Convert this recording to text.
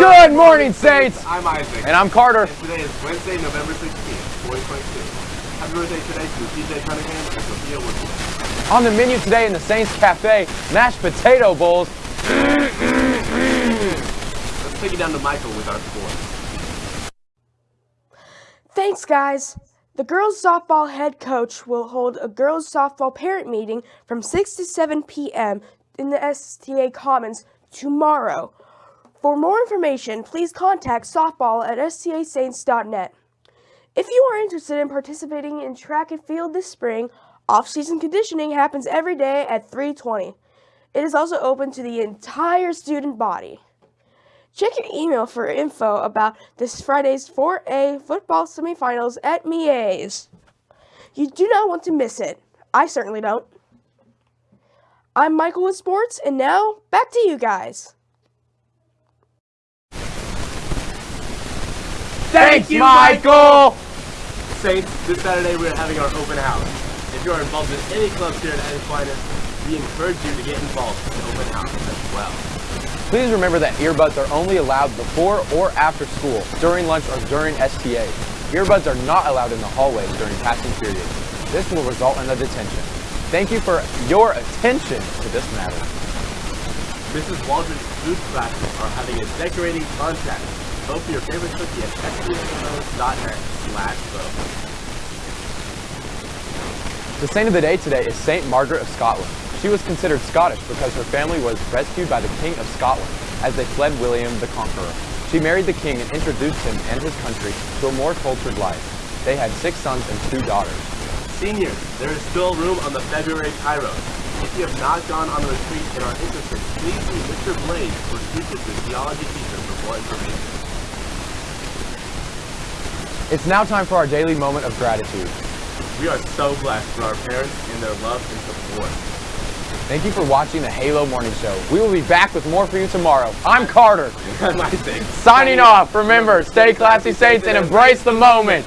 morning, Saints! I'm Isaac. And I'm Carter. And today is Wednesday, November 16th, 2022. Happy birthday today to TJ Cunningham and Sophia Woodward. On the menu today in the Saints Cafe, mashed potato bowls. Let's take it down to Michael with our score. Thanks, guys. The girls softball head coach will hold a girls softball parent meeting from 6 to 7 p.m. in the STA Commons tomorrow. For more information, please contact softball at stasaints.net. If you are interested in participating in track and field this spring, off-season conditioning happens every day at 3:20. It is also open to the entire student body. Check your email for info about this Friday's 4A football semifinals at MEA's. You do not want to miss it. I certainly don't. I'm Michael with Sports, and now back to you guys. Thanks, Michael! Saints, this Saturday we're having our open house. If you are involved in any clubs here at Aquinas, we encourage you to get involved in the open house as well. Please remember that earbuds are only allowed before or after school, during lunch or during STA. Earbuds are not allowed in the hallways during passing periods. This will result in a detention. Thank you for your attention to this matter. Mrs. Waldron's food classes are having a decorating contest. Vote for your favorite cookie at stasaints.net slash vote. The saint of the day today is Saint Margaret of Scotland. She was considered Scottish because her family was rescued by the King of Scotland as they fled William the Conqueror. She married the king and introduced him and his country to a more cultured life. They had six sons and two daughters. Seniors, there is still room on the February Kairos. If you have not gone on the retreat and are interested, please see Mr. Blade or speak with the theology teacher for more information. It's now time for our daily moment of gratitude. We are so blessed for our parents and their love and support. Thank you for watching the Halo Morning Show. We will be back with more for you tomorrow. I'm Carter. Signing off. Remember, stay classy, Saints, and embrace the moment.